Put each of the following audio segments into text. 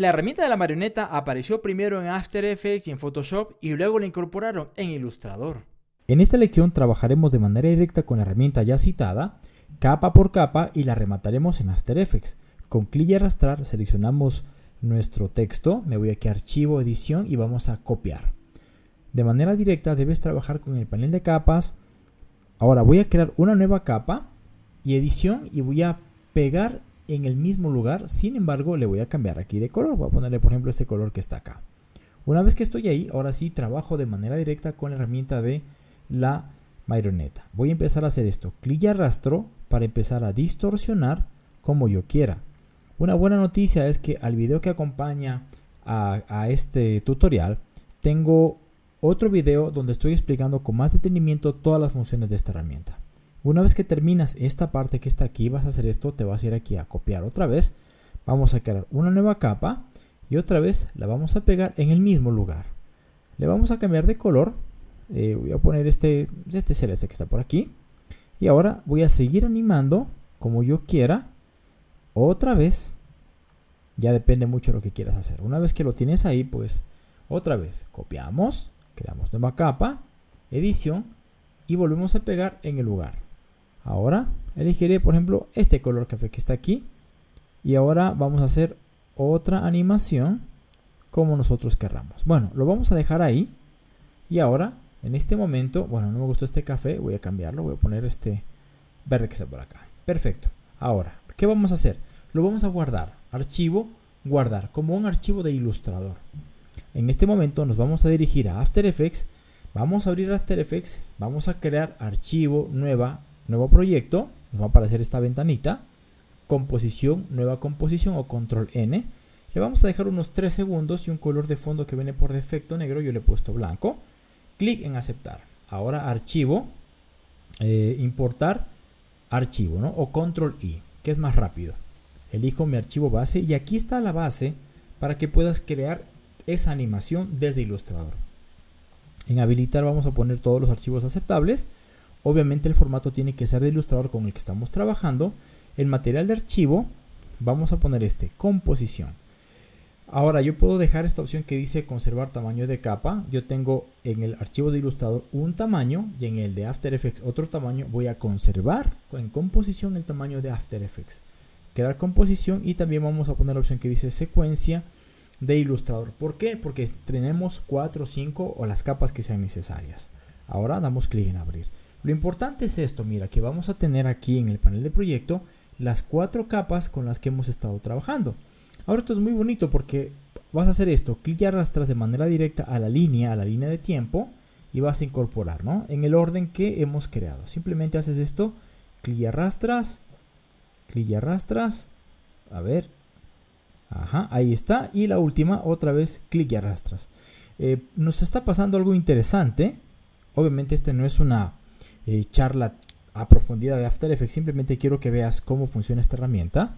La herramienta de la marioneta apareció primero en After Effects y en Photoshop y luego la incorporaron en Illustrator. En esta lección trabajaremos de manera directa con la herramienta ya citada, capa por capa y la remataremos en After Effects. Con clic y arrastrar seleccionamos nuestro texto, me voy aquí a archivo, edición y vamos a copiar. De manera directa debes trabajar con el panel de capas. Ahora voy a crear una nueva capa y edición y voy a pegar en el mismo lugar. Sin embargo, le voy a cambiar aquí de color. Voy a ponerle, por ejemplo, este color que está acá. Una vez que estoy ahí, ahora sí trabajo de manera directa con la herramienta de la marioneta. Voy a empezar a hacer esto. Clic y arrastro para empezar a distorsionar como yo quiera. Una buena noticia es que al video que acompaña a, a este tutorial tengo otro video donde estoy explicando con más detenimiento todas las funciones de esta herramienta. Una vez que terminas esta parte que está aquí, vas a hacer esto, te vas a ir aquí a copiar otra vez. Vamos a crear una nueva capa y otra vez la vamos a pegar en el mismo lugar. Le vamos a cambiar de color. Eh, voy a poner este, este celeste que está por aquí. Y ahora voy a seguir animando como yo quiera. Otra vez. Ya depende mucho de lo que quieras hacer. Una vez que lo tienes ahí, pues otra vez copiamos creamos nueva capa, edición y volvemos a pegar en el lugar. Ahora elegiré por ejemplo este color café que está aquí y ahora vamos a hacer otra animación como nosotros querramos. Bueno, lo vamos a dejar ahí y ahora en este momento, bueno, no me gustó este café, voy a cambiarlo, voy a poner este verde que está por acá. Perfecto. Ahora, ¿qué vamos a hacer? Lo vamos a guardar. Archivo, guardar, como un archivo de ilustrador. En este momento nos vamos a dirigir a After Effects, vamos a abrir After Effects, vamos a crear archivo, nueva, nuevo proyecto, nos va a aparecer esta ventanita, composición, nueva composición o control N. Le vamos a dejar unos 3 segundos y un color de fondo que viene por defecto negro, yo le he puesto blanco. Clic en aceptar. Ahora archivo, eh, importar archivo, ¿no? O control I, que es más rápido. Elijo mi archivo base y aquí está la base para que puedas crear esa animación desde Illustrator. En habilitar vamos a poner todos los archivos aceptables. Obviamente el formato tiene que ser de Illustrator con el que estamos trabajando. El material de archivo vamos a poner este, composición. Ahora yo puedo dejar esta opción que dice conservar tamaño de capa. Yo tengo en el archivo de Illustrator un tamaño y en el de After Effects otro tamaño. Voy a conservar en composición el tamaño de After Effects. Crear composición y también vamos a poner la opción que dice secuencia de ilustrador. ¿Por qué? Porque tenemos 4, 5 o las capas que sean necesarias. Ahora damos clic en abrir. Lo importante es esto, mira, que vamos a tener aquí en el panel de proyecto las cuatro capas con las que hemos estado trabajando. Ahora esto es muy bonito porque vas a hacer esto, clic y arrastras de manera directa a la línea, a la línea de tiempo y vas a incorporar, ¿no? En el orden que hemos creado. Simplemente haces esto, clic y arrastras, clic y arrastras, a ver, Ajá, ahí está. Y la última, otra vez, clic y arrastras. Eh, nos está pasando algo interesante. Obviamente este no es una eh, charla a profundidad de After Effects. Simplemente quiero que veas cómo funciona esta herramienta.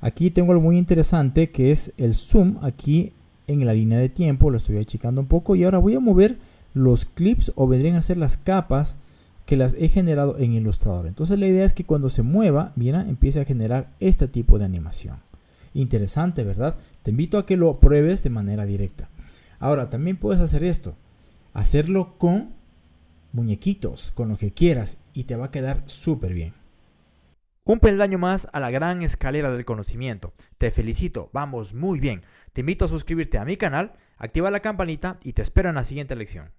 Aquí tengo algo muy interesante que es el zoom aquí en la línea de tiempo. Lo estoy achicando un poco. Y ahora voy a mover los clips o vendrían a ser las capas que las he generado en Illustrator. Entonces la idea es que cuando se mueva, bien, empiece a generar este tipo de animación. Interesante, ¿verdad? Te invito a que lo pruebes de manera directa. Ahora, también puedes hacer esto. Hacerlo con muñequitos, con lo que quieras y te va a quedar súper bien. Un peldaño más a la gran escalera del conocimiento. Te felicito, vamos muy bien. Te invito a suscribirte a mi canal, activa la campanita y te espero en la siguiente lección.